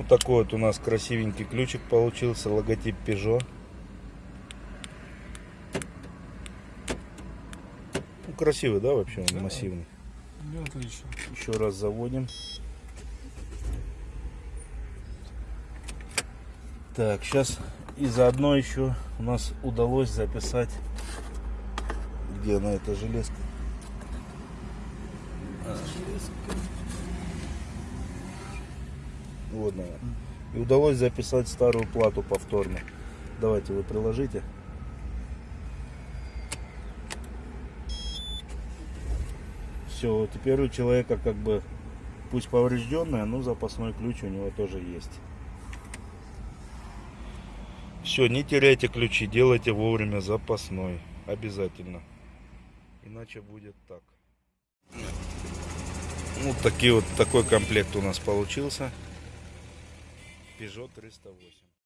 Вот такой вот у нас красивенький ключик получился, логотип Peugeot. Ну, красивый, да, вообще он Да. массивный. Ну, отлично. Еще раз заводим. Так, сейчас и заодно еще у нас удалось записать, где она эта железка. А, Вот она. И удалось записать старую плату повторно. Давайте вы приложите. Все, теперь у человека как бы, пусть поврежденная, но запасной ключ у него тоже есть. Все, не теряйте ключи, делайте вовремя запасной. Обязательно. Иначе будет так. Вот такие вот такой комплект у нас получился. Peugeot 308.